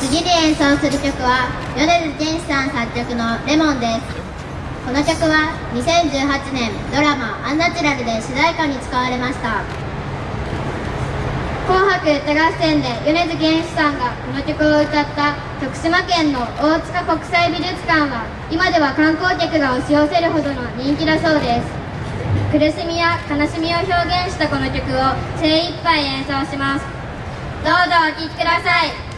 次に演奏する曲は米津玄師さん作曲の「レモン」です。この曲は2018年ドラマ「アンナチュラル」で主題歌に使われました。紅白歌合戦で米津玄師さんがこの曲を歌った徳島県の大塚国際美術館は今では観光客が押し寄せるほどの人気だそうです。苦しみや悲しみを表現したこの曲を精一杯演奏します。どうぞお聴きください。